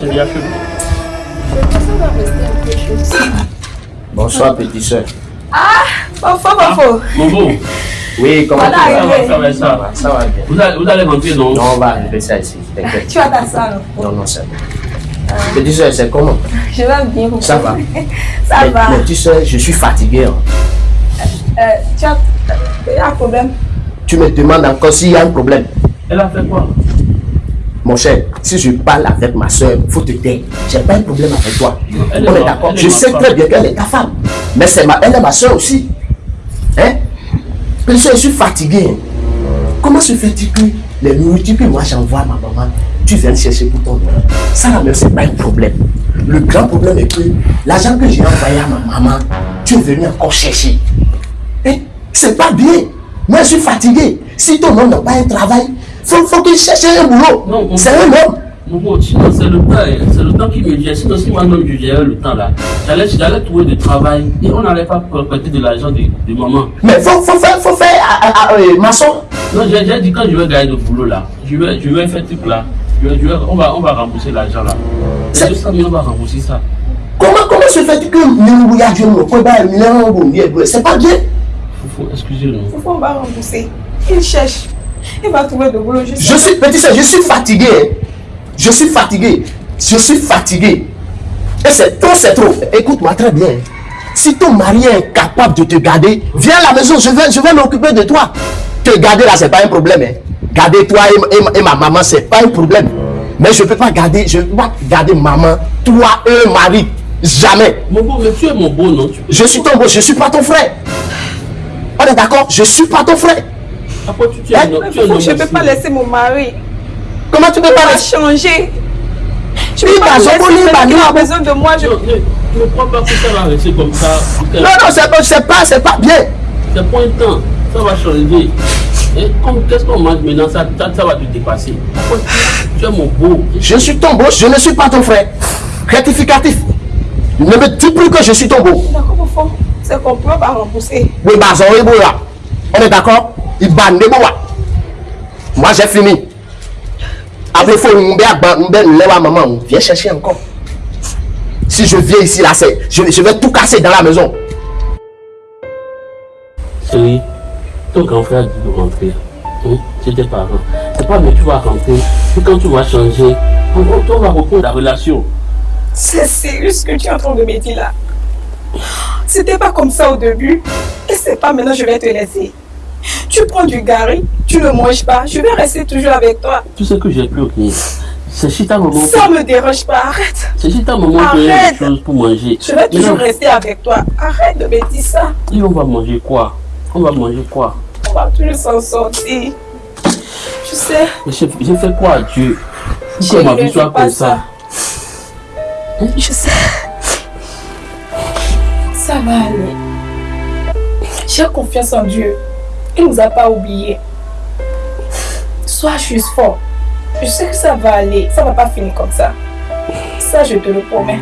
C'est bien chaud. Bonsoir, petite soeur. Fofo, fofo. Bobo, Oui, comment Voilà, tu vas? ça va, ça Ça va. va, ça va bien. Vous allez, vous allez donc? Non, on va enlever ça ici, t'inquiète. Tu vas ta salle. Non, non, c'est bon. Petite soeur, c'est comment? Je vais bien. fofo. Ça va Ça Mais- va. Mais tu sais, je suis fatigué. hein. Euh, tu as a un problème. Tu me demandes encore s'il y a un problème. Elle a fait quoi? Mon cher, si je parle avec ma soeur, faut te taire. J'ai pas un problème avec toi. Elle On est d'accord. Je sais femme. très bien qu'elle est ta femme. Mais c'est ma, elle est ma soeur aussi. Hein? Soeur, je suis fatigué. Comment se fait-il que les nourritures que moi j'envoie à ma maman, tu viens chercher pour ton nom? Ça là même, c'est pas un problème. Le grand problème est que l'argent que j'ai envoyé à ma maman, tu es venu encore chercher. Hein? C'est pas bien. Moi, je suis fatigué. Si ton homme n'a pas un travail, faut, faut qu'il cherche un boulot. C'est un homme. C'est le temps, hein. c'est le temps qui me gère. Sinon, si moi-même je gérais le temps là, j'allais, j'allais trouver du travail et on n'allait pas prêter de l'argent de, de maman. Mais faut, faut faire, faut faire à, à- à- euh, maçon. Non, j'ai, j'ai dit quand je vais gagner le boulot là, je vais, je vais faire truc là. Je vais, je vais, on, va, on va rembourser l'argent là. C'est- C'est 200 000, on va rembourser ça. Comment, comment se fait-il que nous, il y a Dieu, nous, qu'on va, nous, on va, nous, on va, c'est pas bien. Faut, faut, excusez-nous. Fofo, on va rembourser. Il cherche. Il va trouver de boulot. Je, sais. Je suis, petit soeur, je suis fatigué. Je suis fatigué. Je suis fatigué. Et c'est trop, c'est trop. Écoute-moi très bien. Si ton mari est incapable de te garder, viens à la maison, je vais, je vais m'occuper de toi. Te garder là, c'est pas un problème. hein. Garder toi et, et ma- et ma maman, c'est pas un problème. Mais je peux pas garder, je peux pas garder maman, toi et un mari. Jamais. Mon beau, mais tu es mon beau, non? Tu, Je suis ton beau, je suis pas ton frère. On est d'accord? Je suis pas ton frère. Après, tu, tu tu je ne peux pas laisser mon mari. Comment tu peux pas laisser changer. Je Oui, peux pas laisser. bah, Il a besoin de moi. Je... Non, ne, ne crois pas que ça va rester comme ça. Non, non, c'est pas, c'est pas, c'est pas bien. C'est pour un temps. Ça va changer. Et comme qu'est-ce qu'on mange maintenant, ça, ça, ça va te dépasser. Tu, tu es mon beau. Je suis ton beau, je ne suis pas ton frère. Rectificatif. Ne me dis plus que je suis ton beau. D'accord, Fofo. C'est compris, on va rembourser. Oui, bah, ça. On est d'accord? Les bois. Moi, j'ai fini. Après, il faut une belle lèvre à maman. Viens chercher encore. Si je viens ici, là, c'est, je, je vais tout casser dans la maison. Chérie, ton grand frère dit de rentrer. Hein? C'est tes parents. C'est pas mais tu vas rentrer. Puis quand tu vas changer, on, on- on va reprendre la relation. C'est sérieux ce que tu es en train de me dire là? C'était pas comme ça au début. Et c'est pas maintenant je vais te laisser. Tu prends du gari, tu ne manges pas. Je vais rester toujours avec toi. Tout ce que j'ai pu obtenir, c'est si ta maman, Ça me dérange pas. Arrête. c'est si ta maman Arrête. des choses pour manger. Je vais toujours rester avec toi. Arrête de me dire ça. Et on va manger quoi? On va manger quoi? On va toujours s'en sortir. Tu sais, j'ai fait quoi à Dieu? Pour que ma vie soit comme ça. je sais. Ça va aller. J'ai confiance en Dieu. Il nous a pas oubliés. Sois juste fort. Je sais que ça va aller. Ça va pas finir comme ça. Ça, je te le promets.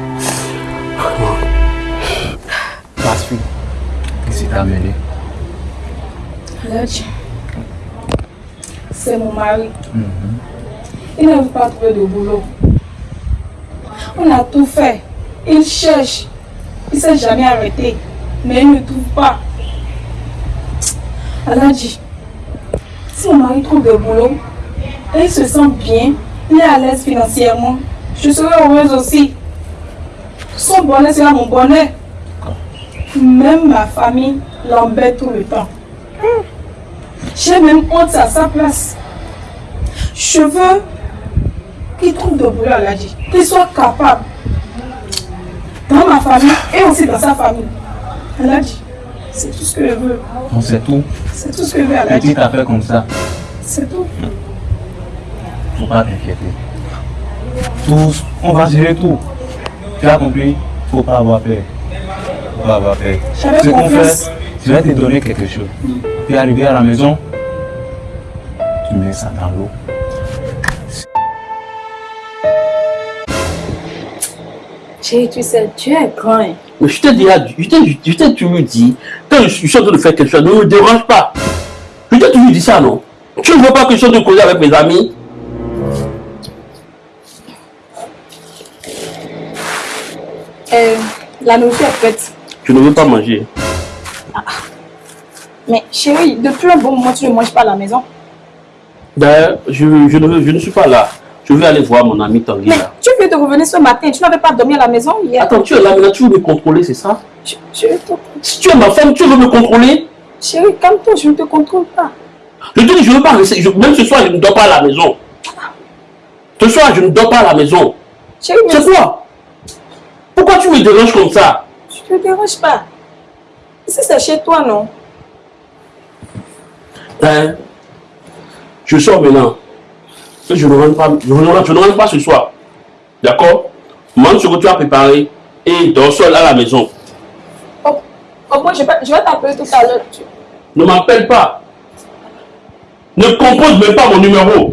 Qu'est-ce qui t'a amené. C'est mon mari. Il n'arrive pas à trouver de boulot. On a tout fait. Il cherche. Il ne s'est jamais arrêté. Mais il ne trouve pas. Aladji, si mon mari trouve de boulot il se sent bien, il est à l'aise financièrement, je serai heureuse aussi. Son bonheur sera mon bonheur. Même ma famille l'embête tout le temps. J'ai même honte à sa place. Je veux qu'il trouve de boulot à l'Adji, qu'il soit capable dans ma famille et aussi dans sa famille. Aladji, c'est tout ce que je veux. On sait tout. C'est tout ce que je veux, Aladji. Petite affaire comme ça, C'est tout. faut pas t'inquiéter. Tout, on va gérer tout. Tu as compris? Faut pas avoir peur. Faut pas avoir peur. J'avais Ce qu'on fait, je vais te donner quelque chose. Puis arrivé à la maison, tu mets ça dans l'eau. Chérie, tu sais, tu es grand. hein. Mais je t'ai déjà je t'ai toujours dit, je suis en train de faire quelque chose, ne me dérange pas. Je t'ai toujours dit ça, non? Tu ne veux pas que je sois de causer avec mes amis? Euh, la nourriture est prête. Tu ne veux pas manger Mais chérie, depuis un bon moment, tu ne manges pas à la maison? Ben, je, je, ne, je ne suis pas là. Je vais aller voir mon ami Tanguy Mais là. tu viens de revenir ce matin, tu n'avais pas dormi à la maison hier. Attends, tu es là maintenant, tu veux me contrôler, c'est ça? Je, te- Si tu es ma femme, tu veux me contrôler? Chérie, calme-toi, je ne te contrôle pas. Je te dis, je ne veux pas rester. je- même ce soir, je ne dors pas à la maison. Ce soir, je ne dors pas à la maison. Chérie, mais C'est quoi? Pourquoi tu me déranges comme ça? Je ne te dérange pas. Ici, c'est chez toi, non Hein? Je sors maintenant. Je ne rentre pas, je ne je pas ce soir. D'accord? Mange ce que tu as préparé et dors seul à la maison. Au moins, je vais, je vais t'appeler tout à l'heure. Ne m'appelle pas. Ne compose même pas mon numéro.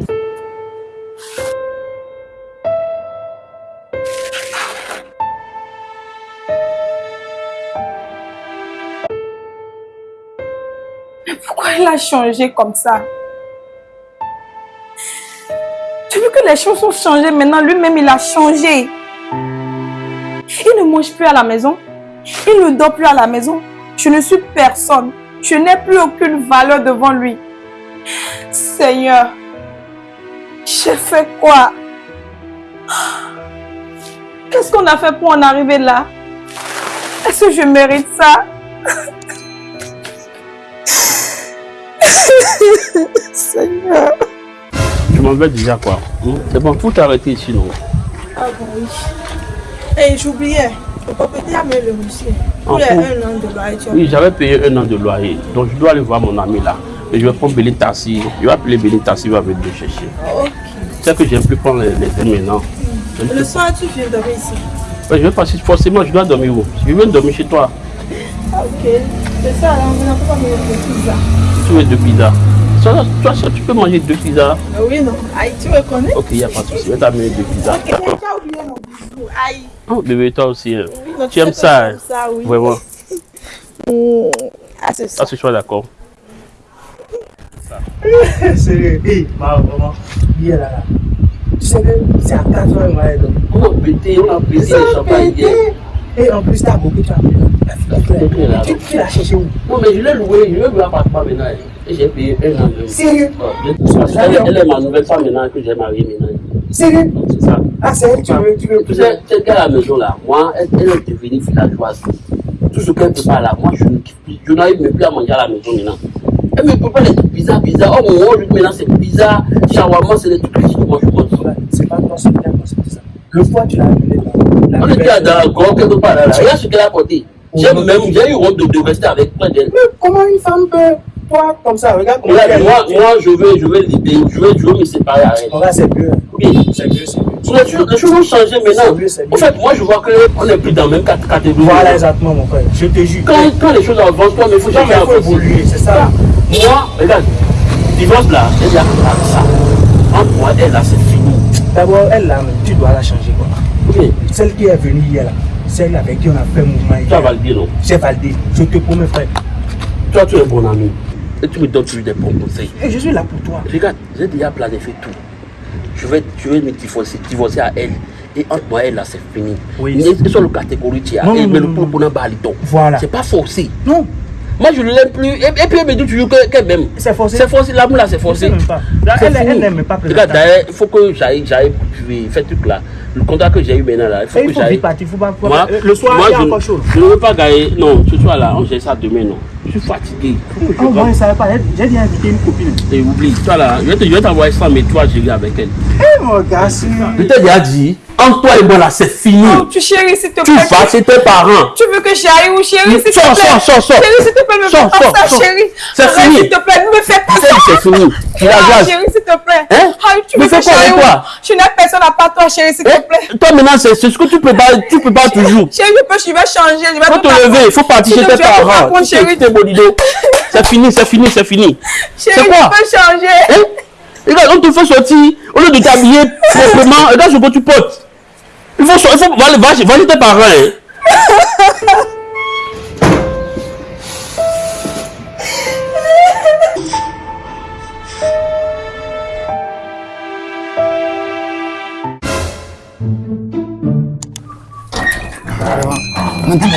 Pourquoi il a changé comme ça? Les choses ont changé maintenant Lui-même, il a changé. Il ne mange plus à la maison. Il ne dort plus à la maison. Je ne suis personne. Je n'ai plus aucune valeur devant lui. Seigneur, j'ai fait quoi? Qu'est-ce qu'on a fait pour en arriver là? Est-ce que je mérite ça? Seigneur. M'en veux déjà quoi hein? C'est bon, faut t'arrêter ici, non Ah bon, oui. Et j'oubliais, le propriétaire a mis le monsieur. Pour les Ah, un an de loyer. Oui, j'avais payé un an de loyer. Donc je dois aller voir mon ami là. Et je vais prendre Béli Tassi. Je vais appeler Béli Tassi, il va venir te chercher. Ok. C'est que j'aime plus prendre les, les maintenant. J'aime Le soir, tu viens dormir ici. Je vais passer forcément, je dois dormir où? Je vais dormir chez toi. Ah, ok. C'est ça, là, on n'a pas mis le pizza. Tu veux deux pizzas. Toi, toi, toi, tu peux manger deux pizzas. Ah oui, non. Aïe, tu me connais? Ok, il n'y a pas de souci. Je vais t'amener deux pizzas. Ok, mais tu as oublié mon bisou. Aïe. Oh, bébé, toi aussi. hein. Oui, non, Tu aimes sais que ça, ça, oui. Vraiment. Mm. Ah, c'est ça. Ah, ce soir, d'accord. Sérieux, hé, maman, là, là. Tu sais que c'est à 4 heures, moi, donc. Pété, on a pété Ça le champagne hier. Et en plus, t'as beaucoup, tu as. Tu tu l'as cherché où? Non, mais je l'ai loué, je l'ai loué à papa maintenant. Et j'ai payé un an de. Sérieux? elle est ma nouvelle femme maintenant que j'ai mariée maintenant. Sérieux? C'est ça. Ah, c'est tu veux, tu veux. Tu sais, qu'à la maison là, moi, elle, elle est devenue villageoise. Tout ce qu'elle prépare là, moi, je ne kiffe plus. Je n'arrive même plus à manger à la maison maintenant. Elle me prépare des trucs bizarres, bizarres. Oh mon Dieu, maintenant c'est bizarre. Shawarma, c'est des trucs que je mange. C'est pas toi, c'est c'est ça. Le foie, tu l'as là. La On était dans un grand quelque part là. Regarde ce qu'elle a porté. J'ai même, j'ai eu honte de, de rester avec près d'elle. Mais comment une femme peut. Toi, comme ça, regarde comment moi, moi, je vais, je vais libérer, je vais, je vais me séparer. Regarde, c'est mieux. Oui. C'est mieux, c'est mieux. Les choses, les choses ont changé C'est maintenant. mieux, c'est En fait, moi, je vois qu'on n'est plus dans la même cat- catégorie. Voilà exactement, mon frère. Je te jure. Quand, quand les choses avancent, toi, mais il faut avancer. évoluer, c'est ça. Moi, regarde, divorce là, elle avec ça. Entre moi elle là, c'est fini. D'abord, elle là, tu dois la changer quoi. Oui, Celle qui est venue hier là, celle avec qui on a fait un mouvement tu hier. valider, non? J'ai validé. Je te promets, frère. Toi, tu es un bon ami. Et tu me donnes toujours des bons conseils. Et je suis là pour toi. Regarde, j'ai déjà planifié tout. Je vais, je vais me divorcer, divorcer à elle. Et entre moi et elle là, c'est fini. Oui. Et sur le catégorie, tu as. Non, non, mais non, le non. baliton. Voilà. C'est pas forcé. Non, Moi, je ne l'aime plus. Et, et puis, elle me dit toujours que- qu'elle m'aime. c'est forcé. C'est forcé, l'amour là, c'est Je forcé. elle, n'aime pas Regarde, d'ailleurs, il faut que j'aille, j'aille faire ce truc là. Le contrat que j'ai eu maintenant là, il faut Et que il faut j'aille. Moi, pas- Le soir, moi, il y a je, encore chaud. je ne veux pas gagner. Non, ce soir là, on gère ça demain, non. Je suis fatigué. Je Oh, moi, rentre. je savais pas. J'ai déjà invité une copine. Et oublie, toi là, je vais te- je vais t'envoyer ça, mais toi, j'ai vu avec elle. Eh, mon gars, c'est. Je t'ai déjà dit, entre toi et moi là, c'est fini. Oh, tu chérie, s'il te tu plaît. vas chez tes parents. Tu veux que j'aille où, chérie, s'il te Sors, plaît? sors, sors, sors. Chérie, s'il te plaît, ne me Sors, fais sors, pas ça, sors. chérie. C'est fini. S'il te plaît, ne me fais pas ça. c'est fini. Tu la Ah, chérie, s'il te plaît. Hein? Ah, tu veux fais que quoi j'aille avec toi Je n'ai personne à part toi, chérie, s'il te plaît. Eh, Toi maintenant, c'est ce que tu peux pas, tu peux pas toujours. Chérie, je peux, je vais changer. Je vais faut te lever, il faut partir chez tes tu parents. Tu chérie. tu t'es bonne idée. C'est fini, c'est fini, c'est fini. Chérie, quoi? peux changer. Regarde, on te fait sortir, au lieu de t'habiller proprement, regarde ce que tu portes. Il faut, il faut va, va, va chez tes parents. Hein.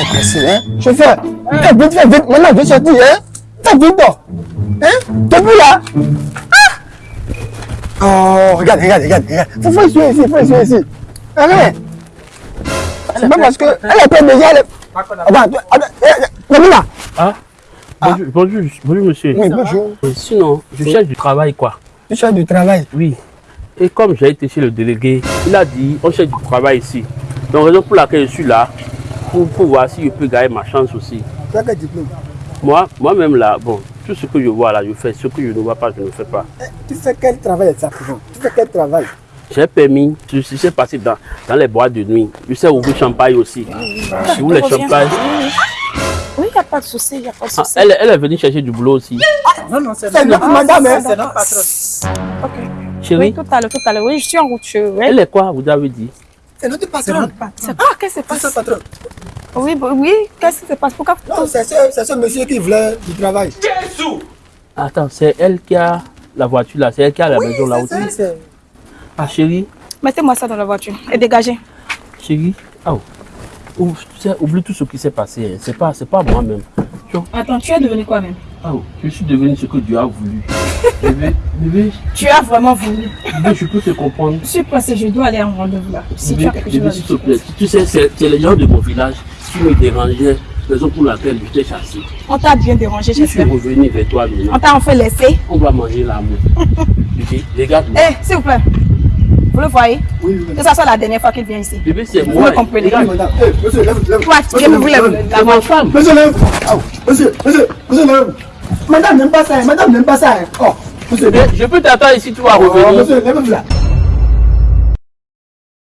pressé, hein. Chauffeur, vite, fais vite. Maintenant, je vais sortir, hein. Fais vite. Hein? T'es plus là? Ah! Oh, regarde, regarde, regarde, regarde. Faut, faut ici, faut ici. C'est pas parce que elle était déjà. Elle... Attends. Ah bonjour, bonjour, bonjour, monsieur. Oui, bonjour. Sinon, je cherche du travail, quoi. Tu cherches du travail. Oui. Et comme j'ai été chez le délégué, il a dit on cherche du travail ici. Donc, raison pour laquelle je suis là, pour, pour voir si je peux gagner ma chance aussi. Tu as quel diplôme? Moi, moi-même là, bon, tout ce que je vois là, je fais. Ce que je ne vois pas, je ne fais pas. Eh, Tu fais quel travail exactement? Tu fais quel travail? J'ai permis, je sais passer dans, dans les boîtes de nuit. Je sais ouvrir champagne aussi. Si vous voulez champagne. Oui, il n'y a pas de souci, il n'y a pas de Ah, souci. elle, elle est venue chercher du boulot aussi. Non, non, c'est C'est notre madame, hein. C'est notre patron. Ok. Chérie, Oui, tout à l'heure, tout à l'heure. Oui, je suis en route. je- elle est quoi, vous avez dit? C'est notre C'est patron. notre patron. Ah, qu'est-ce qui se C'est passe? notre patron. Oui, bah, oui, qu'est-ce qui se passe? Pourquoi Non, c'est ce, c'est ce monsieur qui voulait du travail. Attends, c'est elle qui a la voiture là, c'est elle qui a la maison là aussi. Ah chérie, Mettez-moi ça dans la voiture et dégagez. chérie, ah, oh. Tu sais, oublie tout ce qui s'est passé. C'est pas, pas moi-même. Tu Attends, tu es devenu quoi même? Ah, oh, je suis devenu ce que Dieu a voulu. bébé, bébé, Tu as vraiment voulu. bébé, je peux te comprendre. Je suis pressée, je dois aller un rendez-vous là. Si tu Bébé, as quelque bébé, s'il te plaît. Tu sais, c'est les gens de mon village qui me dérangeaient. Raison pour laquelle je t'ai chassé. On t'a bien dérangé, Je suis revenu vers toi maintenant. On t'a enfin laissé. On va manger l'amour. Bébé, regarde-moi. Eh, s'il vous plaît. Vous le voyez Oui, oui, Que ça soit la dernière fois qu'il vient ici. Bébé, c'est Vous moi. me comprenez oui, madame. Monsieur, lève, lève. Viens me voulez C'est ma femme. Monsieur, lève. Ah, monsieur, monsieur, monsieur, lève. Madame n'aime pas ça, hein, madame n'aime pas ça. hein. Oh, monsieur, je peux t'attendre ici, tu vas revenir. monsieur, lève là.